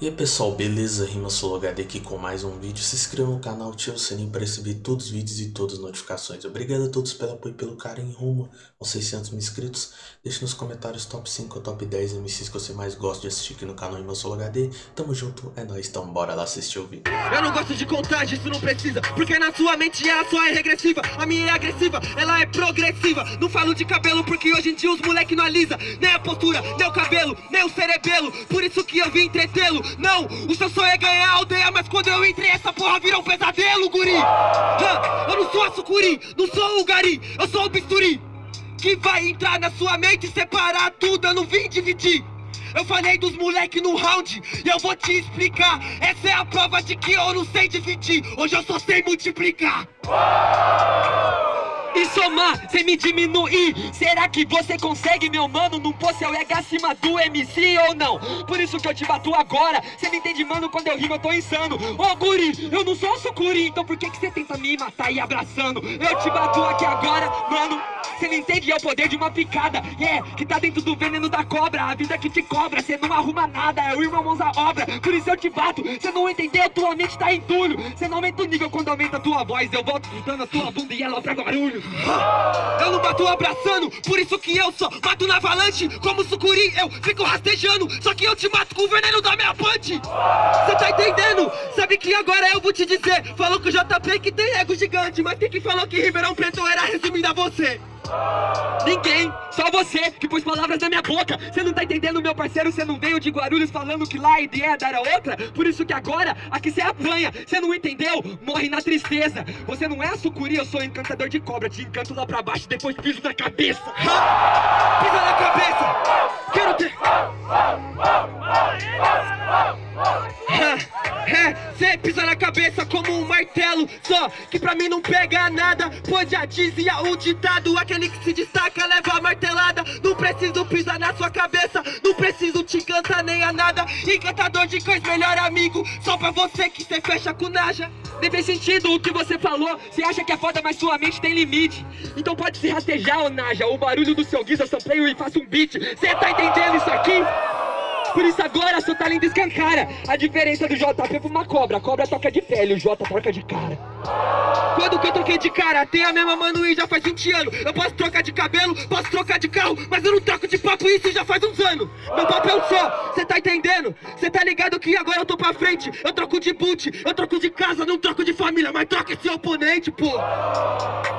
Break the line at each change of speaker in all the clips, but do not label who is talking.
E aí pessoal, beleza? Rima HD aqui com mais um vídeo. Se inscreva no canal, ative o sininho para receber todos os vídeos e todas as notificações. Obrigado a todos pelo apoio e pelo carinho rumo aos 600 mil inscritos. Deixe nos comentários top 5 ou top 10 MCs que você mais gosta de assistir aqui no canal Rima HD. Tamo junto, é nóis, então bora lá assistir o vídeo.
Eu não gosto de contagem, isso não precisa Porque na sua mente ela só é regressiva A minha é agressiva, ela é progressiva Não falo de cabelo porque hoje em dia os moleque não alisa Nem a postura, nem o cabelo, nem o cerebelo Por isso que eu vim entretê-lo não, o seu sonho é ganhar a aldeia Mas quando eu entrei essa porra virou um pesadelo, guri. Eu não sou a sucuri, não sou o gari Eu sou o bisturi Que vai entrar na sua mente e separar tudo Eu não vim dividir. Eu falei dos moleque no round e eu vou te explicar. Essa é a prova de que eu não sei dividir. Hoje eu só sei multiplicar e somar, sem me diminuir Será que você consegue, meu mano, não pôr seu ego acima do MC ou não? Por isso que eu te bato agora. Você não entende, mano, quando eu rimo eu tô insano. Ô oh, guri, eu não sou o sucuri Então por que que você tenta me matar e abraçando? Eu te bato aqui agora, mano. Você não entende, é o poder de uma picada. É, yeah, que tá dentro do veneno da cobra. A vida que te cobra, você não arruma nada É o irmão mãos à obra, por isso eu te bato. Você não entendeu, tua mente tá entulho Você não aumenta o nível quando aumenta a tua voz Eu volto gritando a tua bunda e ela pra barulho eu não bato abraçando, por isso que eu só mato na avalanche Como sucuri, eu fico rastejando Só que eu te mato com o veneno da minha punch Cê tá entendendo? Sabe que agora eu vou te dizer Falou que o JP que tem ego gigante Mas quem que falou que Ribeirão Preto era resumindo a você? Ninguém, só você que pôs palavras na minha boca. Você não tá entendendo, meu parceiro, você não veio de Guarulhos falando que lá a ideia era outra? Por isso que agora, aqui você apanha. Você não entendeu? Morre na tristeza. Você não é a sucuri, eu sou encantador de cobra. Te encanto lá pra baixo, depois piso na cabeça. Ha! Pisa na cabeça! Quero ter... cê pisa na cabeça como um martelo Só que pra mim não pega nada Pois já dizia o ditado Aquele que se destaca leva a martelada. Não preciso pisar na sua cabeça Não preciso te encantar nem a nada. Encantador de cães, melhor amigo Só pra você que cê fecha com naja. Nem fez sentido o que você falou Cê acha que é foda, mas sua mente tem limite. Então pode se rastejar, ô naja O barulho do seu guiz, eu sampleio e faço um beat. Cê tá entendendo isso aqui? Por isso agora seu talento escancara. A diferença do JP pra uma cobra. A cobra toca de pele, o J troca de cara quando que eu troquei de cara? Tem a mesma manuí já faz 20 anos. Eu posso trocar de cabelo, posso trocar de carro Mas eu não troco de papo isso já faz uns anos. Meu papo é um só, cê tá entendendo? Cê tá ligado que agora eu tô pra frente. Eu troco de boot, eu troco de casa Não troco de família, mas troca esse oponente, pô.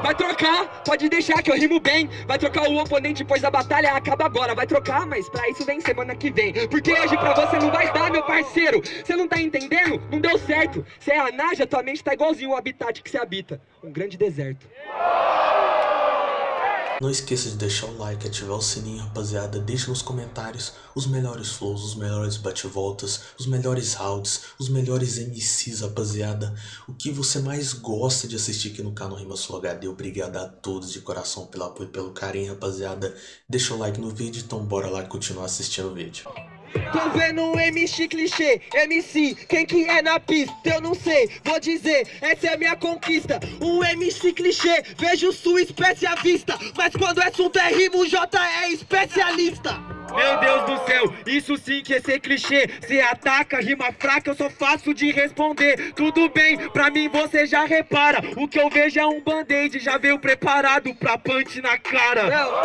Vai trocar, pode deixar que eu rimo bem. Vai trocar o oponente, pois a batalha acaba agora. Vai trocar, mas pra isso vem semana que vem. Porque hoje pra você não vai dar, meu parceiro. Cê não tá entendendo? Não deu certo. Cê é a Naja, tua mente tá igualzinho o habitat que você habita Um grande deserto
não esqueça de deixar o like, ativar o sininho, rapaziada. Deixe nos comentários os melhores flows, os melhores bate-voltas, os melhores rounds, os melhores MCs, rapaziada. O que você mais gosta de assistir aqui no canal Rima Sul HD. Obrigado a todos de coração pelo apoio e pelo carinho, rapaziada. Deixa o like no vídeo, então bora lá continuar assistindo o vídeo.
Tô vendo um MC clichê, MC, quem que é na pista? Eu não sei, vou dizer, essa é a minha conquista. Um MC clichê, vejo sua espécie à vista Mas quando é assunto é rimo, J é especialista. Meu Deus do céu, isso sim que é ser clichê. Se ataca, rima fraca, eu sou fácil de responder. Tudo bem, pra mim você já repara. O que eu vejo é um band-aid, já veio preparado pra punch na cara. Não,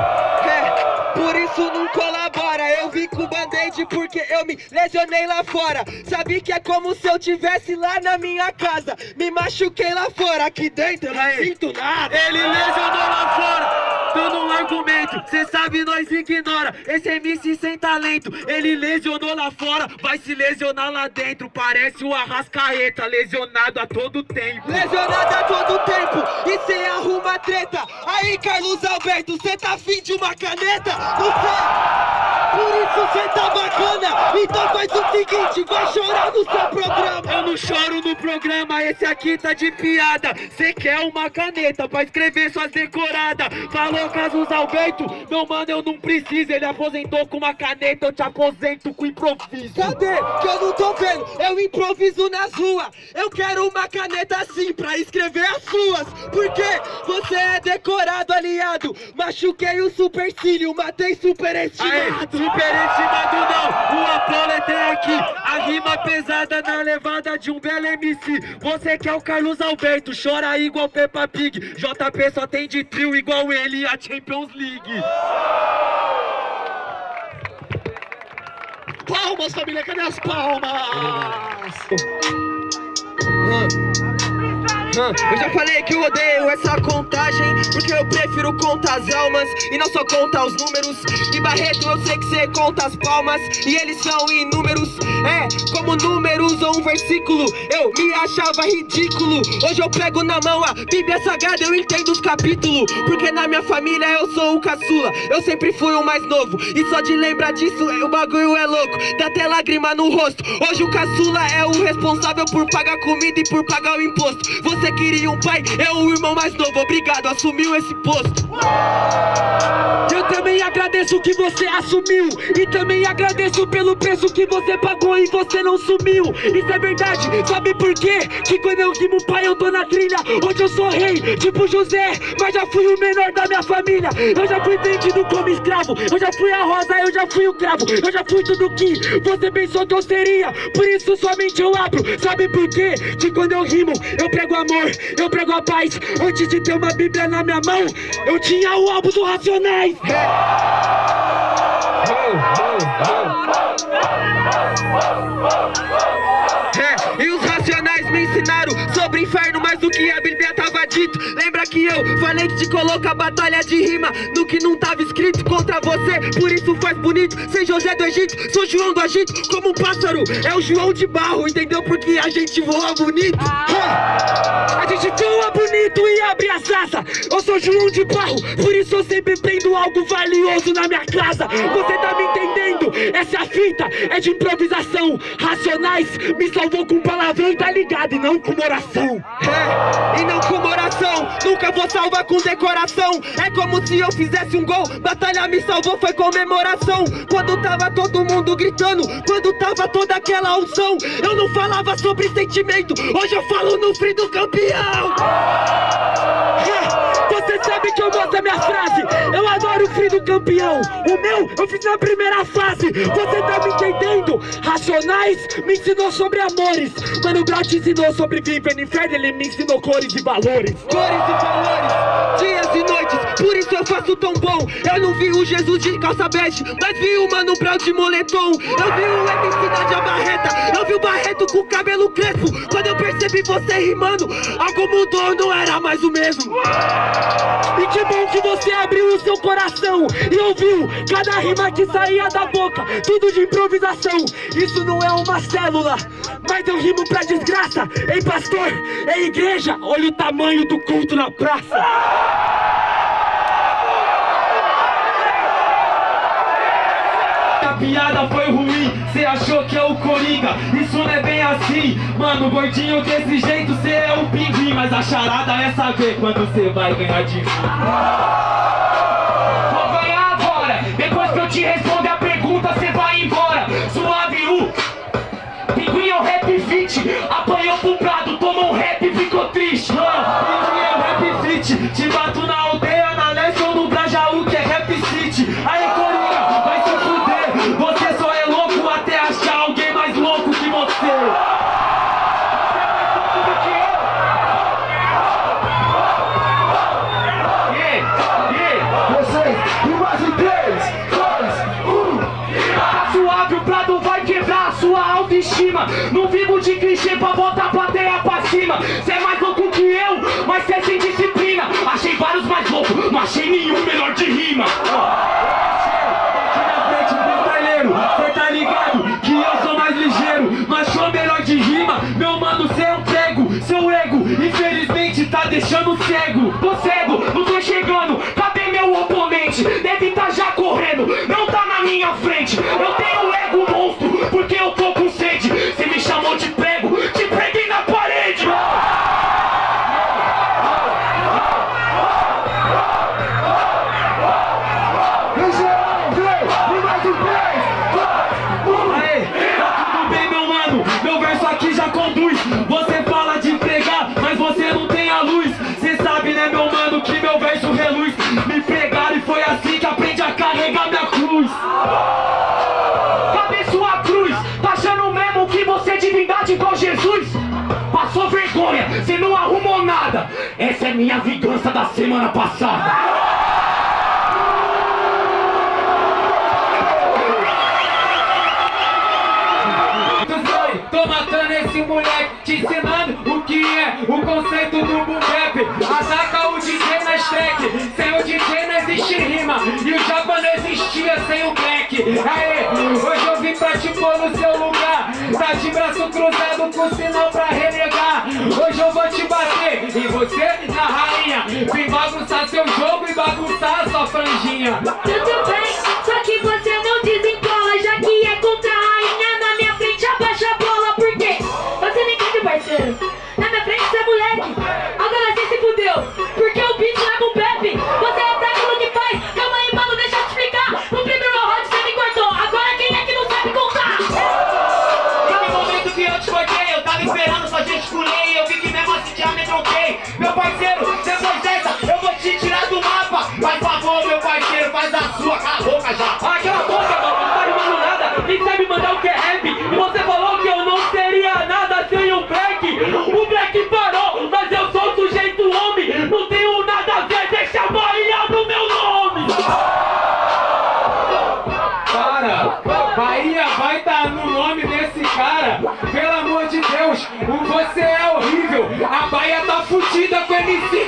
é, por isso não colabora. Eu vim com band-aid porque eu me lesionei lá fora. Sabe que é como se eu tivesse lá na minha casa. Me machuquei lá fora, aqui dentro eu não sinto nada. Ele lesionou lá fora, dando um argumento. Cê sabe, nós ignora, esse MC sem talento Ele lesionou lá fora, vai se lesionar lá dentro. Parece o Arrascaeta, lesionado a todo tempo. Lesionado a todo tempo, e cê arruma treta. Aí Carlos Alberto, cê tá afim de uma caneta? Não sei. Por isso cê tá bacana Então faz o seguinte, vai chorar no seu programa Eu não choro no programa, esse aqui tá de piada Cê quer uma caneta pra escrever suas decoradas Falou Casos Alberto, meu mano eu não preciso Ele aposentou com uma caneta, eu te aposento com improviso Cadê? Que eu não tô vendo eu improviso nas ruas. Eu quero uma caneta assim pra escrever as suas. Porque você é decorado, aliado. Machuquei o supercílio, matei superestimado.
Aê, superestimado não, o Apolo é tem aqui A rima pesada na levada de um belo MC Você que é o Carlos Alberto, chora igual Peppa Pig. JP só tem de trio igual ele a Champions League.
Palmas, família, cadê as palmas?
Eu já falei que eu odeio essa contagem Porque eu prefiro contar as almas E não só contar os números. E Barreto eu sei que cê conta as palmas E eles são inúmeros. É, como números ou um versículo Eu me achava ridículo. Hoje eu pego na mão a Bíblia Sagrada Eu entendo os capítulos Porque na minha família eu sou o caçula. Eu sempre fui o mais novo E só de lembrar disso o bagulho é louco. Dá até lágrima no rosto. Hoje o caçula é o responsável por pagar comida e por pagar o imposto. Você queria um pai, é o irmão mais novo Obrigado, assumiu esse posto.
Eu também agradeço que você assumiu E também agradeço pelo preço que você pagou e você não sumiu. Isso é verdade, sabe por quê? Que quando eu rimo pai eu tô na trilha Hoje eu sou rei, tipo José Mas já fui o menor da minha família. Eu já fui vendido como escravo Eu já fui a rosa, eu já fui o cravo Eu já fui tudo que você pensou que eu seria. Por isso somente eu abro Sabe por quê? Que quando eu rimo eu prego amor Eu prego a paz Antes de ter uma bíblia na minha mão Eu tinha o álbum do Racionais
É, sobre inferno mais do que a Bíblia tava dito. Lembra que eu falei que te coloca batalha de rima no que não tava escrito contra você, por isso faz bonito. Sem José do Egito, sou João do Egito, como um pássaro. É o João de barro, entendeu? Porque a gente voa bonito.
Ah, A gente voa bonito e abre as asas Eu sou João de barro, por isso eu sempre prendo algo valioso na minha casa Você tá me entendendo? Essa fita, é de improvisação Racionais me salvou com palavrão e tá ligado, e não com oração
É, e não com oração, nunca vou salvar com decoração. É como se eu fizesse um gol, batalha me salvou, foi comemoração. Quando tava todo mundo gritando, quando tava toda aquela unção, eu não falava sobre sentimento, hoje eu falo no frio do campeão.
É, Você sabe que eu gosto da minha frase. Eu adoro o fim do campeão. O meu eu fiz na primeira fase. Você tá me entendendo? Racionais me ensinou sobre amores. Mano Brown te ensinou sobre viver no inferno. Ele me ensinou cores e valores.
Cores e valores, dias e noites, por isso eu faço tão bom. Eu não vi o Jesus de calça bege, mas vi o Mano Brown de moletom. Eu vi o MC da de Barreta, eu vi o Barreto com cabelo crespo. Quando eu percebi você rimando, algo mudou, não era mais o mesmo.
E que bom que você abriu o seu coração E ouviu cada rima que saía da boca Tudo de improvisação Isso não é uma célula Mas eu rimo pra desgraça Ei pastor, ei igreja Olha o tamanho do culto na praça piada foi ruim, cê achou que é o Coringa? Isso não é bem assim, mano, gordinho desse jeito Cê é o pinguim, mas a charada é saber quando cê vai ganhar de mim. Vou ganhar agora, depois que eu te responder a pergunta cê vai embora. Suave U, pinguim é o rap fit autoestima. Não vivo de clichê pra botar a plateia pra cima. Cê é mais louco que eu, mas cê é sem disciplina. Achei vários mais loucos, não achei nenhum melhor de rima. Tá Seu ego, infelizmente, tá deixando cego. Tô cego, não tô chegando, Passou vergonha, você não arrumou nada. Essa é minha vingança da semana passada.
Tô matando esse moleque, te ensinando o que é o conceito do boom Ataca o DJ na track, sem o DJ não existe rima. E o Japa não existia sem o Black. Aê, hoje eu vim pra te pôr no seu de braço cruzado com sinal pra renegar. Hoje eu vou te bater, e você na rainha Vim bagunçar seu jogo e bagunçar sua franjinha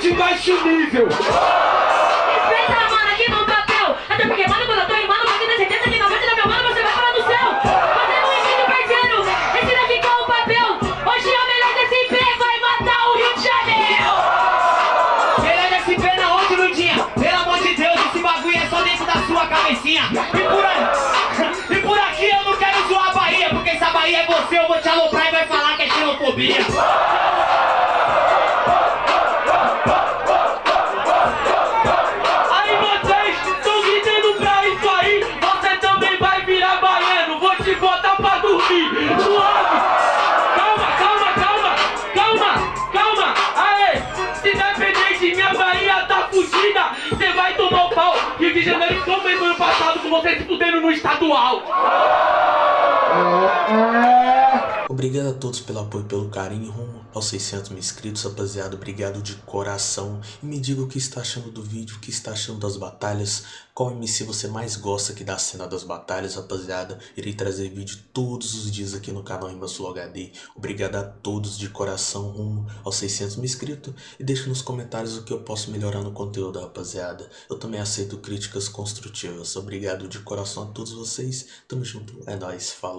de baixo nível.
Respeita, mano, aqui no papel Até porque, mano, quando eu tô rimando Pode ter certeza que na frente da meu mano Você vai parar no céu. Você não entende, parceiro Esse daqui é o papel. Hoje é o melhor desse IP Vai matar o Rio de Janeiro.
Melhor desse pé na onde, Lundinha? Pelo amor de Deus, esse bagulho é só dentro da sua cabecinha. E por aí, e por aqui eu não quero zoar a Bahia Porque se a Bahia é você, eu vou te aloprar e vai falar que é xenofobia
estadual
Obrigado a todos pelo apoio e pelo carinho rumo aos 600 mil inscritos, rapaziada. Obrigado de coração. E me diga o que está achando do vídeo, o que está achando das batalhas. Qual MC você mais gosta aqui da cena das batalhas, rapaziada. Irei trazer vídeo todos os dias aqui no canal Sul HD. Obrigado a todos de coração rumo aos 600 mil inscritos. E deixe nos comentários o que eu posso melhorar no conteúdo, rapaziada. Eu também aceito críticas construtivas. Obrigado de coração a todos vocês. Tamo junto. É nóis. Falou.